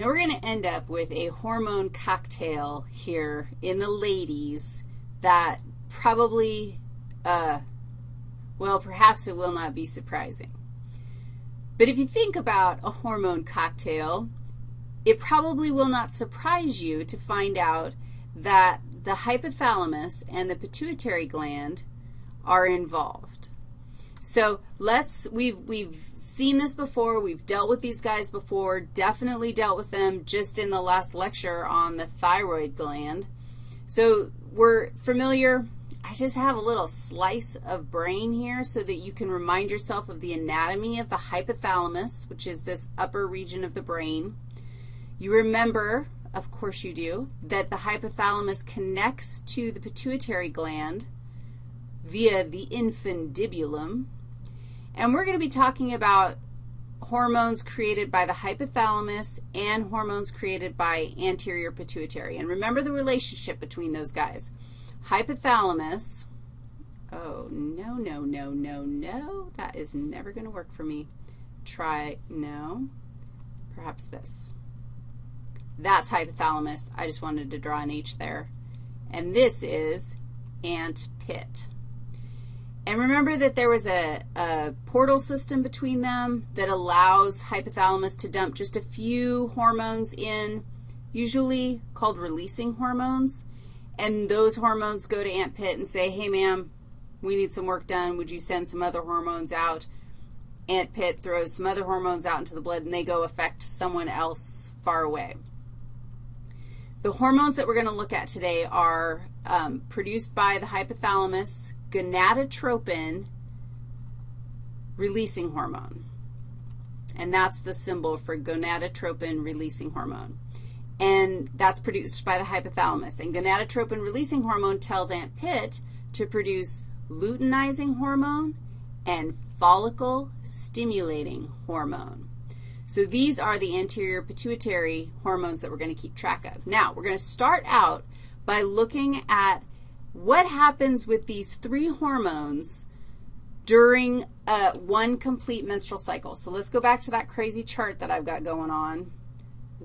Now we're going to end up with a hormone cocktail here in the ladies that probably, uh, well, perhaps it will not be surprising. But if you think about a hormone cocktail, it probably will not surprise you to find out that the hypothalamus and the pituitary gland are involved. So let's, we've, we've seen this before. We've dealt with these guys before, definitely dealt with them just in the last lecture on the thyroid gland. So we're familiar. I just have a little slice of brain here so that you can remind yourself of the anatomy of the hypothalamus, which is this upper region of the brain. You remember, of course you do, that the hypothalamus connects to the pituitary gland via the infundibulum. And we're going to be talking about hormones created by the hypothalamus and hormones created by anterior pituitary. And remember the relationship between those guys. Hypothalamus, oh, no, no, no, no, no. That is never going to work for me. Try, no, perhaps this. That's hypothalamus. I just wanted to draw an H there. And this is ant pit. And remember that there was a, a, portal system between them that allows hypothalamus to dump just a few hormones in, usually called releasing hormones. And those hormones go to ant pit and say, hey, ma'am, we need some work done. Would you send some other hormones out? Ant pit throws some other hormones out into the blood, and they go affect someone else far away. The hormones that we're going to look at today are um, produced by the hypothalamus, gonadotropin releasing hormone. And that's the symbol for gonadotropin releasing hormone. And that's produced by the hypothalamus. And gonadotropin releasing hormone tells ant pit to produce luteinizing hormone and follicle stimulating hormone. So these are the anterior pituitary hormones that we're going to keep track of. Now, we're going to start out by looking at what happens with these three hormones during uh, one complete menstrual cycle. So let's go back to that crazy chart that I've got going on,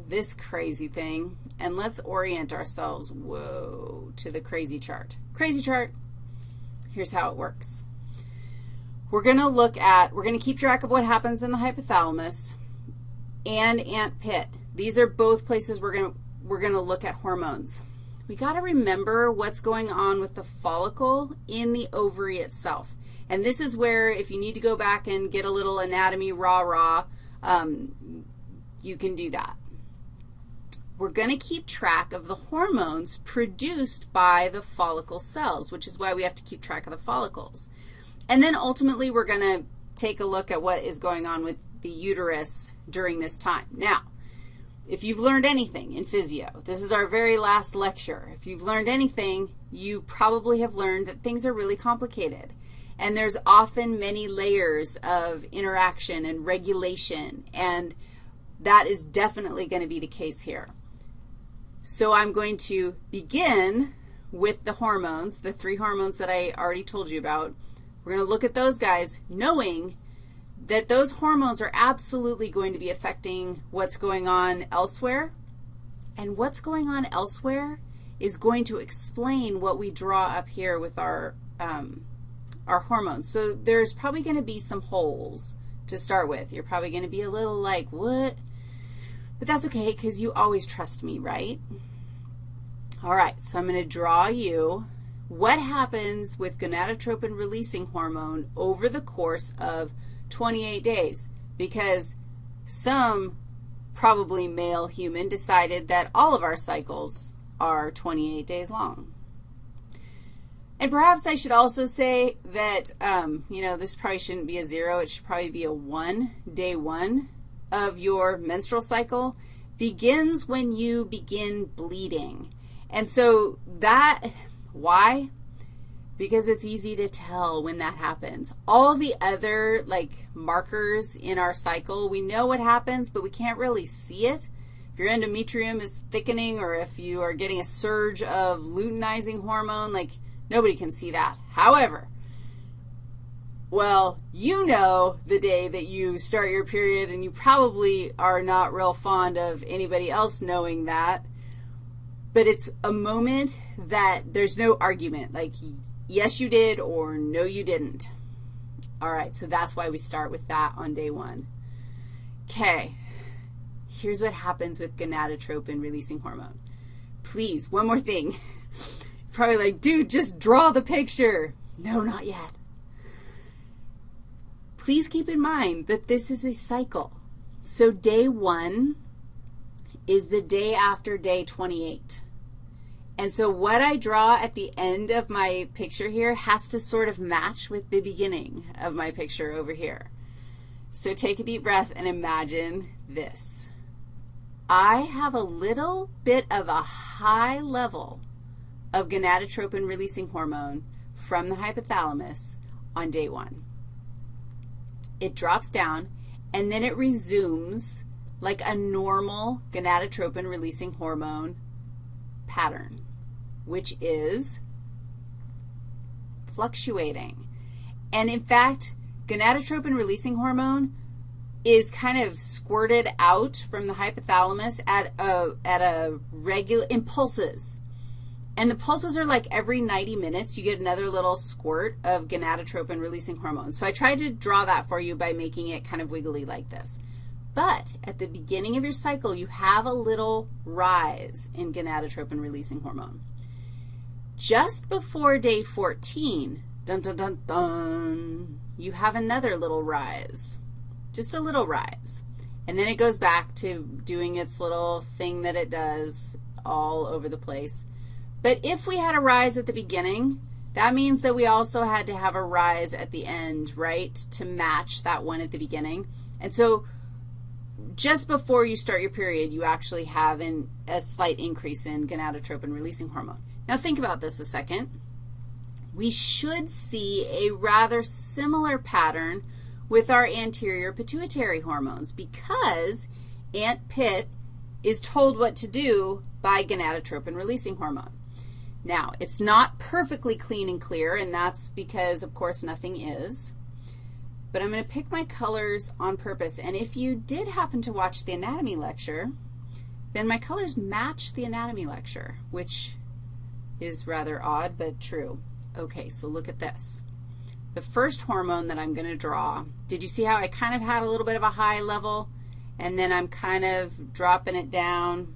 this crazy thing, and let's orient ourselves, whoa, to the crazy chart. Crazy chart, here's how it works. We're going to look at, we're going to keep track of what happens in the hypothalamus and ant pit. These are both places we're going to, we're going to look at hormones. We got to remember what's going on with the follicle in the ovary itself. And this is where if you need to go back and get a little anatomy rah-rah, um, you can do that. We're going to keep track of the hormones produced by the follicle cells, which is why we have to keep track of the follicles. And then ultimately we're going to take a look at what is going on with the uterus during this time. Now, if you've learned anything in physio, this is our very last lecture. If you've learned anything, you probably have learned that things are really complicated. And there's often many layers of interaction and regulation, and that is definitely going to be the case here. So I'm going to begin with the hormones, the three hormones that I already told you about. We're going to look at those guys knowing that those hormones are absolutely going to be affecting what's going on elsewhere. And what's going on elsewhere is going to explain what we draw up here with our, um, our hormones. So there's probably going to be some holes to start with. You're probably going to be a little like, what? But that's okay because you always trust me, right? All right, so I'm going to draw you what happens with gonadotropin releasing hormone over the course of 28 days because some probably male human decided that all of our cycles are 28 days long. And perhaps I should also say that, um, you know, this probably shouldn't be a zero. It should probably be a 1. Day 1 of your menstrual cycle begins when you begin bleeding. And so that, why? Because it's easy to tell when that happens. All the other, like, markers in our cycle, we know what happens, but we can't really see it. If your endometrium is thickening or if you are getting a surge of luteinizing hormone, like, nobody can see that. However, Well, you know the day that you start your period, and you probably are not real fond of anybody else knowing that. But it's a moment that there's no argument, like yes, you did or no, you didn't. All right, so that's why we start with that on day one. Okay, here's what happens with gonadotropin-releasing hormone. Please, one more thing. Probably like, dude, just draw the picture. No, not yet. Please keep in mind that this is a cycle. So day one is the day after day 28. And so what I draw at the end of my picture here has to sort of match with the beginning of my picture over here. So take a deep breath and imagine this. I have a little bit of a high level of gonadotropin-releasing hormone from the hypothalamus on day one. It drops down, and then it resumes like a normal gonadotropin-releasing hormone pattern which is fluctuating. And in fact, gonadotropin-releasing hormone is kind of squirted out from the hypothalamus at a, at a regular, impulses. And the pulses are like every 90 minutes you get another little squirt of gonadotropin-releasing hormone. So I tried to draw that for you by making it kind of wiggly like this. But at the beginning of your cycle, you have a little rise in gonadotropin-releasing hormone. Just before day 14, dun, dun, dun, dun, you have another little rise, just a little rise. And then it goes back to doing its little thing that it does all over the place. But if we had a rise at the beginning, that means that we also had to have a rise at the end, right, to match that one at the beginning. And so just before you start your period, you actually have an, a slight increase in gonadotropin-releasing hormone. Now think about this a second. We should see a rather similar pattern with our anterior pituitary hormones because ant pit is told what to do by gonadotropin-releasing hormone. Now, it's not perfectly clean and clear, and that's because, of course, nothing is. But I'm going to pick my colors on purpose. And if you did happen to watch the anatomy lecture, then my colors match the anatomy lecture, which is rather odd but true. Okay, so look at this. The first hormone that I'm going to draw, did you see how I kind of had a little bit of a high level, and then I'm kind of dropping it down,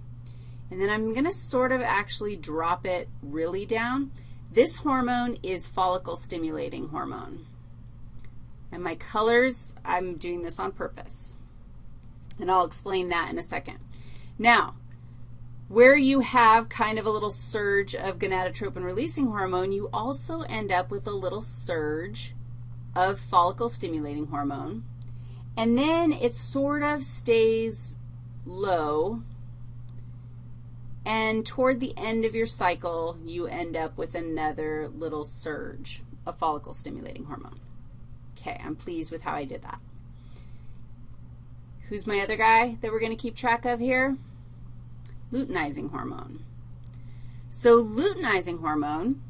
and then I'm going to sort of actually drop it really down. This hormone is follicle stimulating hormone. And my colors, I'm doing this on purpose. And I'll explain that in a second. Now, where you have kind of a little surge of gonadotropin-releasing hormone, you also end up with a little surge of follicle-stimulating hormone. And then it sort of stays low. And toward the end of your cycle, you end up with another little surge of follicle-stimulating hormone. Okay, I'm pleased with how I did that. Who's my other guy that we're going to keep track of here? Luteinizing hormone. So luteinizing hormone,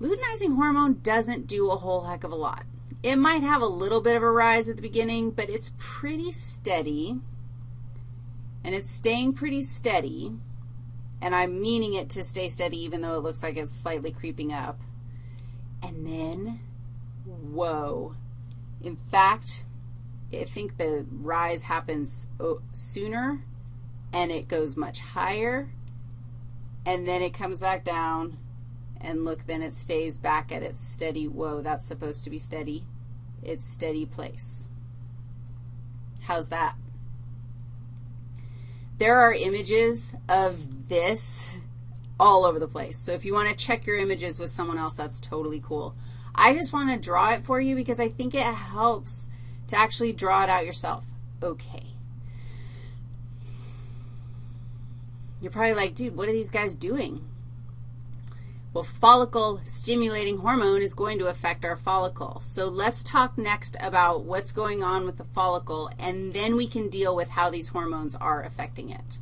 luteinizing hormone doesn't do a whole heck of a lot. It might have a little bit of a rise at the beginning, but it's pretty steady, and it's staying pretty steady, and I'm meaning it to stay steady even though it looks like it's slightly creeping up. And then, whoa. In fact, I think the rise happens oh, sooner and it goes much higher, and then it comes back down, and look, then it stays back at its steady, whoa, that's supposed to be steady, its steady place. How's that? There are images of this all over the place. So if you want to check your images with someone else, that's totally cool. I just want to draw it for you because I think it helps to actually draw it out yourself. Okay. You're probably like, dude, what are these guys doing? Well, follicle stimulating hormone is going to affect our follicle. So let's talk next about what's going on with the follicle, and then we can deal with how these hormones are affecting it.